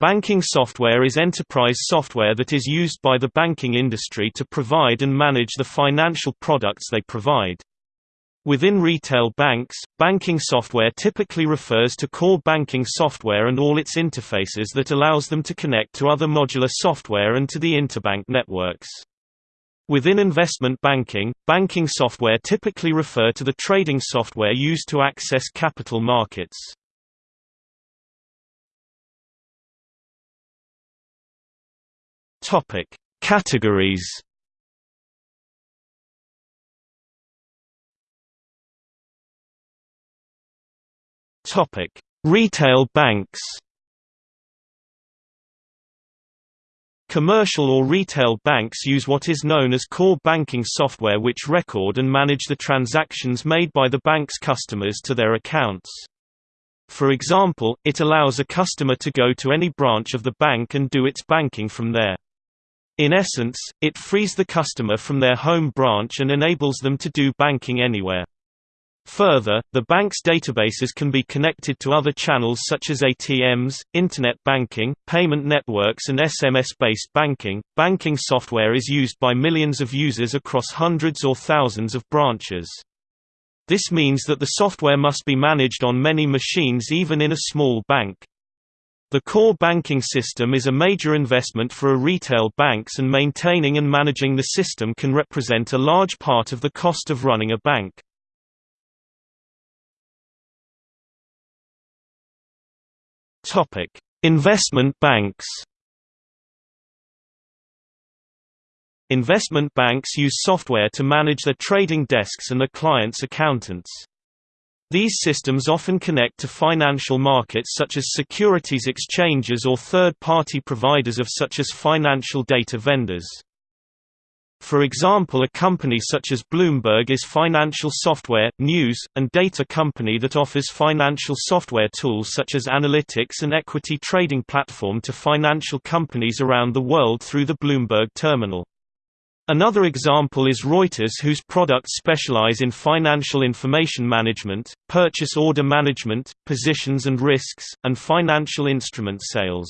Banking software is enterprise software that is used by the banking industry to provide and manage the financial products they provide. Within retail banks, banking software typically refers to core banking software and all its interfaces that allows them to connect to other modular software and to the interbank networks. Within investment banking, banking software typically refer to the trading software used to access capital markets. Topic: Categories. Topic: Retail banks. Commercial or retail banks use what is known as core banking software which record and manage the transactions made by the bank's customers to their accounts. For example, it allows a customer to go to any branch of the bank and do its banking from there. In essence, it frees the customer from their home branch and enables them to do banking anywhere. Further, the bank's databases can be connected to other channels such as ATMs, internet banking, payment networks, and SMS based banking. Banking software is used by millions of users across hundreds or thousands of branches. This means that the software must be managed on many machines even in a small bank. The core banking system is a major investment for a retail banks and maintaining and managing the system can represent a large part of the cost of running a bank. Topic: Investment banks. Investment banks use software to manage their trading desks and their clients' accountants. These systems often connect to financial markets such as securities exchanges or third-party providers of such as financial data vendors. For example a company such as Bloomberg is financial software, news, and data company that offers financial software tools such as analytics and equity trading platform to financial companies around the world through the Bloomberg terminal. Another example is Reuters whose products specialize in financial information management, purchase order management, positions and risks, and financial instrument sales.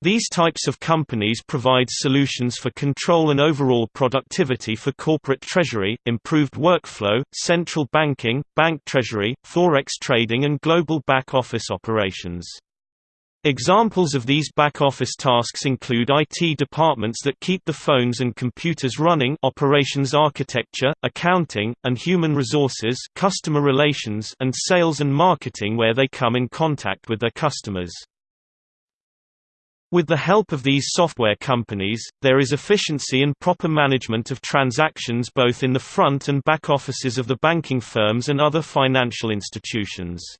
These types of companies provide solutions for control and overall productivity for corporate treasury, improved workflow, central banking, bank treasury, forex trading and global back-office operations. Examples of these back-office tasks include IT departments that keep the phones and computers running operations architecture, accounting, and human resources customer relations and sales and marketing where they come in contact with their customers. With the help of these software companies, there is efficiency and proper management of transactions both in the front and back offices of the banking firms and other financial institutions.